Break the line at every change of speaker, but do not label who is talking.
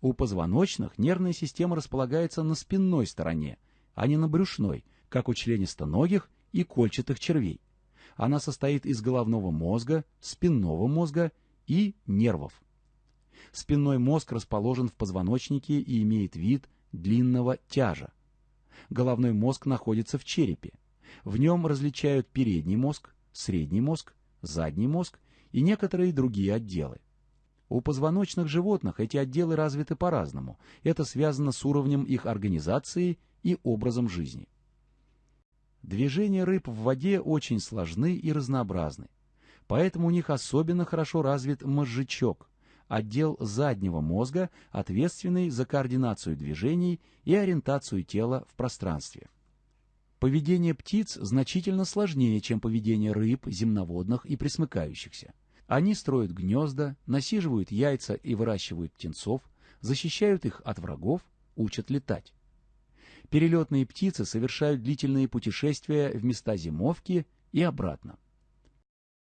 У позвоночных нервная система располагается на спинной стороне, а не на брюшной, как у членистоногих и кольчатых червей. Она состоит из головного мозга, спинного мозга и нервов. Спинной мозг расположен в позвоночнике и имеет вид длинного тяжа. Головной мозг находится в черепе. В нем различают передний мозг, средний мозг, задний мозг и некоторые другие отделы. У позвоночных животных эти отделы развиты по-разному. Это связано с уровнем их организации и образом жизни. Движения рыб в воде очень сложны и разнообразны. Поэтому у них особенно хорошо развит мозжечок, отдел заднего мозга, ответственный за координацию движений и ориентацию тела в пространстве. Поведение птиц значительно сложнее, чем поведение рыб, земноводных и пресмыкающихся. Они строят гнезда, насиживают яйца и выращивают птенцов, защищают их от врагов, учат летать. Перелетные птицы совершают длительные путешествия в места зимовки и обратно.